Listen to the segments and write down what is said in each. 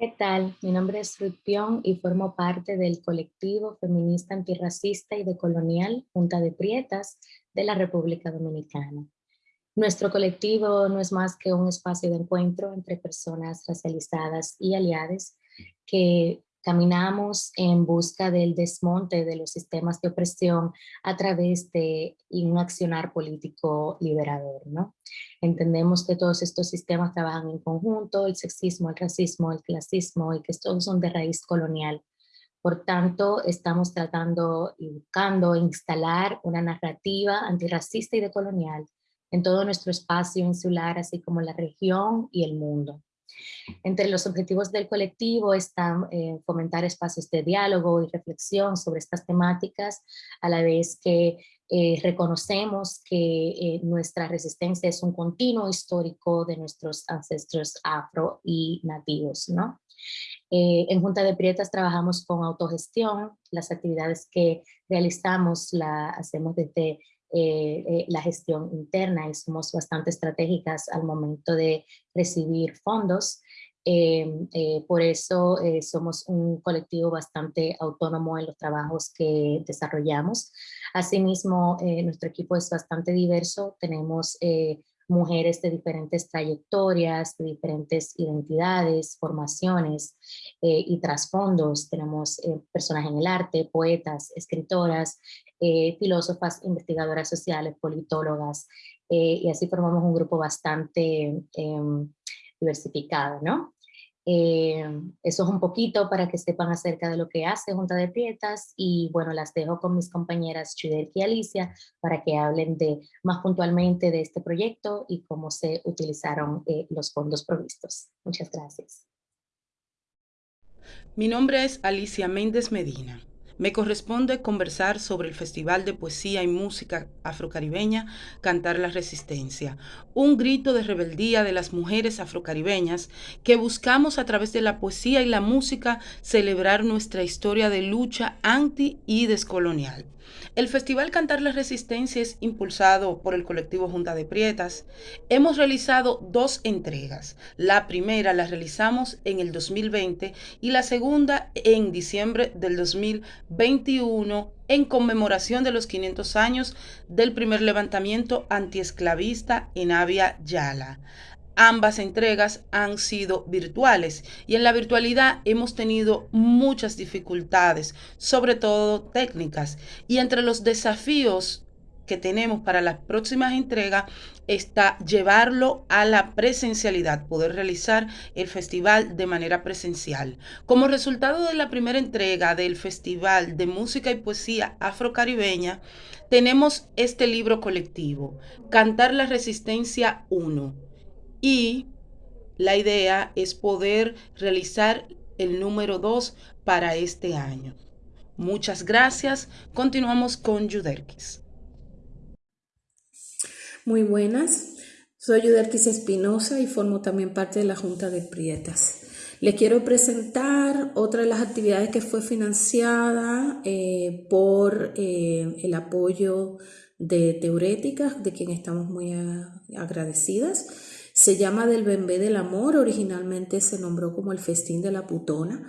¿Qué tal? Mi nombre es Ruth Pion y formo parte del colectivo feminista antirracista y decolonial Junta de Prietas de la República Dominicana. Nuestro colectivo no es más que un espacio de encuentro entre personas racializadas y aliadas que caminamos en busca del desmonte de los sistemas de opresión a través de un accionar político liberador. ¿no? Entendemos que todos estos sistemas trabajan en conjunto, el sexismo, el racismo, el clasismo, y que todos son de raíz colonial. Por tanto, estamos tratando y buscando instalar una narrativa antirracista y decolonial en todo nuestro espacio insular, así como la región y el mundo. Entre los objetivos del colectivo están eh, fomentar espacios de diálogo y reflexión sobre estas temáticas, a la vez que eh, reconocemos que eh, nuestra resistencia es un continuo histórico de nuestros ancestros afro y nativos. ¿no? en Junta de Prietas trabajamos con autogestión, las actividades que realizamos las hacemos desde eh, eh, la gestión interna y somos bastante estratégicas al momento de recibir fondos. Em, eh, por eso somos un colectivo bastante autónomo en los trabajos que desarrollamos. Asimismo, nuestro equipo es bastante diverso. Tenemos mujeres de diferentes trayectorias, de diferentes identidades, formaciones eh, y trasfondos. Tenemos eh, personas en el arte, poetas, escritoras, eh, filósofas, investigadoras sociales, politólogas, y así formamos un grupo bastante em, diversificado, ¿no? Eh, eso es un poquito para que sepan acerca de lo que hace Junta de Prietas y bueno, las dejo con mis compañeras Chuder y Alicia para que hablen de más puntualmente de este proyecto y cómo se utilizaron eh, los fondos provistos. Muchas gracias. Mi nombre es Alicia Méndez Medina. Me corresponde conversar sobre el Festival de Poesía y Música Afrocaribeña Cantar la Resistencia, un grito de rebeldía de las mujeres afrocaribeñas que buscamos a través de la poesía y la música celebrar nuestra historia de lucha anti y descolonial. El Festival Cantar la Resistencia es impulsado por el colectivo Junta de Prietas. Hemos realizado dos entregas. La primera la realizamos en el 2020 y la segunda en diciembre del 2021 en conmemoración de los 500 años del primer levantamiento antiesclavista en Avia Yala. Ambas entregas han sido virtuales y en la virtualidad hemos tenido muchas dificultades, sobre todo técnicas. Y entre los desafíos que tenemos para las próximas entregas está llevarlo a la presencialidad, poder realizar el festival de manera presencial. Como resultado de la primera entrega del Festival de Música y Poesía Afrocaribeña, tenemos este libro colectivo, Cantar la Resistencia 1 y la idea es poder realizar el número 2 para este año. Muchas gracias. Continuamos con Yuderquis. Muy buenas. Soy Yuderquis Espinosa y formo también parte de la Junta de Prietas. Les quiero presentar otra de las actividades que fue financiada eh, por eh, el apoyo de Teuréticas, de quien estamos muy agradecidas. Se llama Del Bembé del Amor, originalmente se nombró como el Festín de la Putona.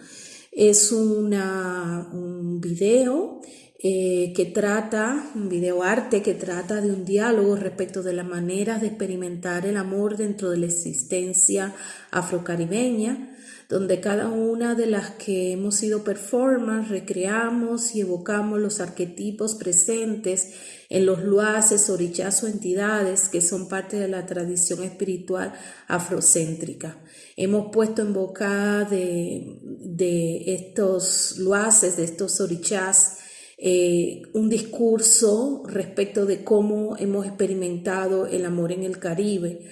Es una, un video eh, que trata, un video arte que trata de un diálogo respecto de la manera de experimentar el amor dentro de la existencia afrocaribeña, donde cada una de las que hemos sido performance recreamos y evocamos los arquetipos presentes en los luaces, orichas o entidades que son parte de la tradición espiritual afrocéntrica. Hemos puesto en boca de, de estos luaces, de estos orichas, eh, un discurso respecto de cómo hemos experimentado el amor en el Caribe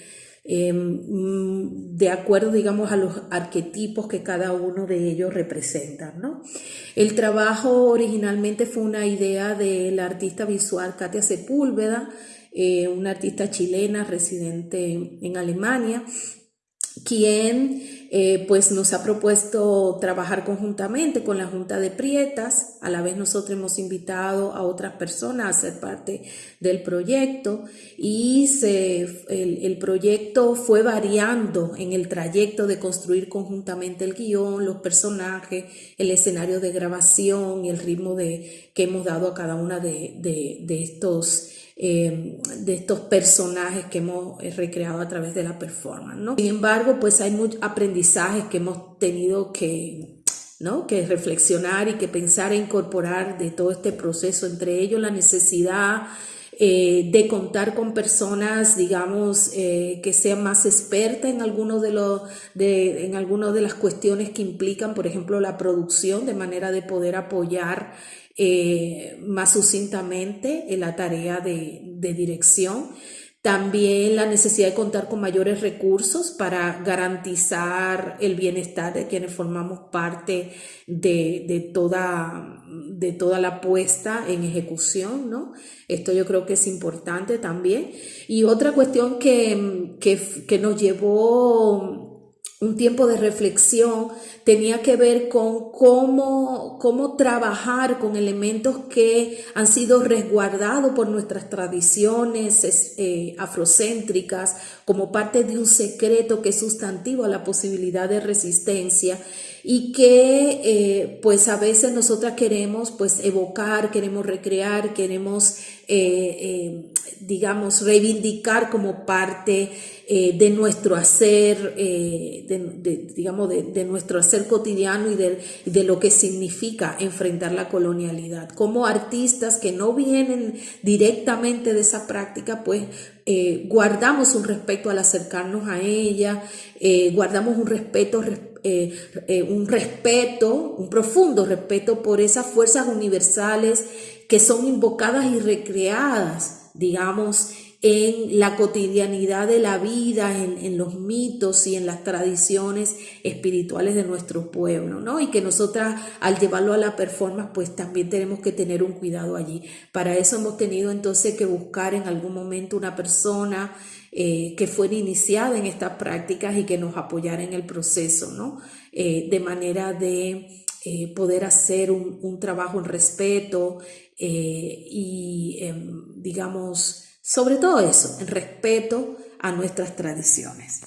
Em, de acuerdo, digamos, a los arquetipos que cada uno de ellos representa. ¿no? El trabajo originalmente fue una idea de la artista visual Katia Sepúlveda, eh, una artista chilena residente en Alemania, quien eh, pues nos ha propuesto trabajar conjuntamente con la Junta de Prietas. A la vez nosotros hemos invitado a otras personas a ser parte del proyecto y se, el, el proyecto fue variando en el trayecto de construir conjuntamente el guion, los personajes, el escenario de grabación y el ritmo de, que hemos dado a cada una de, de, de estos eh, de estos personajes que hemos eh, recreado a través de la performance. ¿no? Sin embargo, pues hay muchos aprendizajes que hemos tenido que, ¿no? que reflexionar y que pensar e incorporar de todo este proceso, entre ellos la necesidad eh, de contar con personas, digamos, que sean más expertas en algunos de los, de, en algunas de las cuestiones que implican, por ejemplo, la producción, de manera de poder apoyar eh, más sucintamente en la tarea de, dirección. También la necesidad de contar con mayores recursos para garantizar el bienestar de quienes formamos parte de, toda, de toda la puesta en ejecución, ¿no? Esto yo creo que es importante también. Y otra cuestión que, que nos llevó un tiempo de reflexión tenía que ver con cómo, cómo trabajar con elementos que han sido resguardados por nuestras tradiciones eh, afrocéntricas como parte de un secreto que es sustantivo a la posibilidad de resistencia y que eh, pues a veces nosotras queremos pues evocar, queremos recrear, queremos eh, digamos reivindicar como parte eh, de nuestro hacer, eh, de, digamos, de, nuestro hacer cotidiano y de, de, lo que significa enfrentar la colonialidad. Como artistas que no vienen directamente de esa práctica, pues eh, guardamos un respeto al acercarnos a ella, guardamos un respeto, un respeto, un profundo respeto por esas fuerzas universales que son invocadas y recreadas, digamos, en la cotidianidad de la vida, en, los mitos y en las tradiciones espirituales de nuestro pueblo, ¿no? Y que nosotras al llevarlo a la performance, pues también tenemos que tener un cuidado allí. Para eso hemos tenido entonces que buscar en algún momento una persona eh, que fuera iniciada en estas prácticas y que nos apoyara en el proceso, ¿no? Eh, de manera de eh, poder hacer un, trabajo en respeto y, em, digamos, sobre todo eso, el respeto a nuestras tradiciones.